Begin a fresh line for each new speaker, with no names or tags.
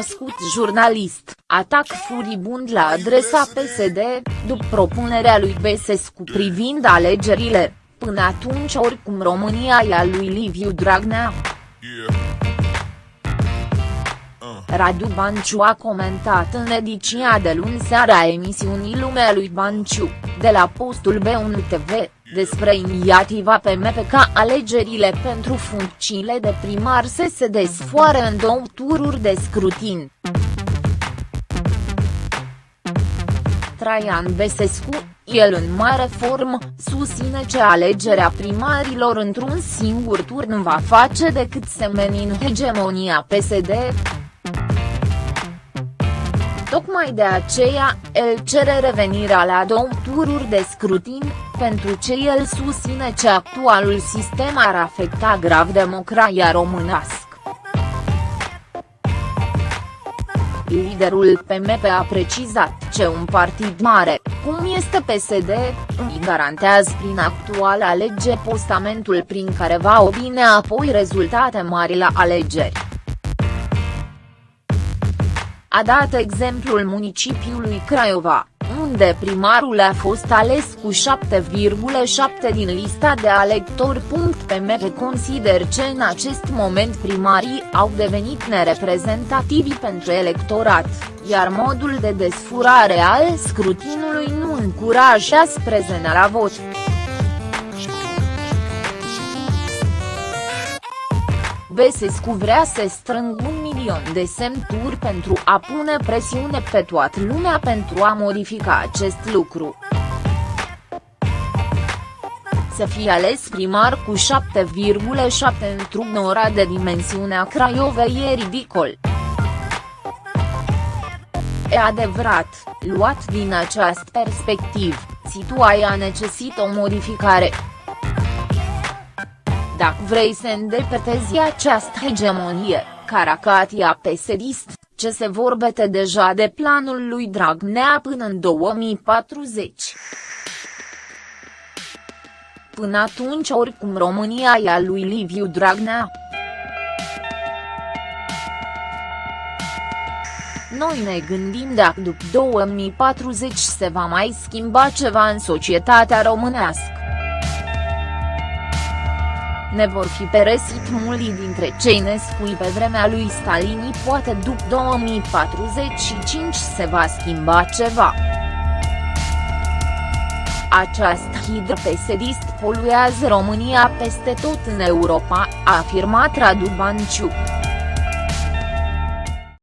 Besescu, jurnalist, atac furibund la adresa PSD, după propunerea lui Besescu privind alegerile, până atunci oricum România e a lui Liviu Dragnea. Radu Banciu a comentat în ediția de luni seara emisiunii Lumea lui Banciu, de la postul B1 TV, despre inițiativa PMP ca alegerile pentru funcțiile de primar să se desfoare în două tururi de scrutin. Traian Besescu, el în mare formă, susține că alegerea primarilor într-un singur turn va face decât să menin hegemonia PSD. Tocmai de aceea, el cere revenirea la două tururi de scrutin, pentru ce el susține că actualul sistem ar afecta grav democrația românească. Liderul PMP a precizat ce un partid mare, cum este PSD, îi garantează prin actuala lege postamentul prin care va obține apoi rezultate mari la alegeri. A dat exemplul municipiului Craiova, unde primarul a fost ales cu 7,7 din lista de alectori. PMP consider că în acest moment primarii au devenit nereprezentativi pentru electorat, iar modul de desfurare al scrutinului nu încurajează prezența la vot. Besescu vrea să strâng un milion de semnături pentru a pune presiune pe toată lumea pentru a modifica acest lucru. Să fie ales primar cu 7,7 într-un ora de dimensiunea Craiovei e ridicol. E adevărat, luat din această perspectivă, situația necesită o modificare. Dacă vrei să îndepărtezi această hegemonie, Caracatia pesedist, ce se vorbește deja de planul lui Dragnea până în 2040. Până atunci oricum România e a lui Liviu Dragnea. Noi ne gândim dacă după 2040 se va mai schimba ceva în societatea românească ne vor fi peresit mulți dintre cei născui pe vremea lui Stalini poate după 2045 se va schimba ceva. Această hidră pesedist poluează România peste tot în Europa, a afirmat Radu Banciu.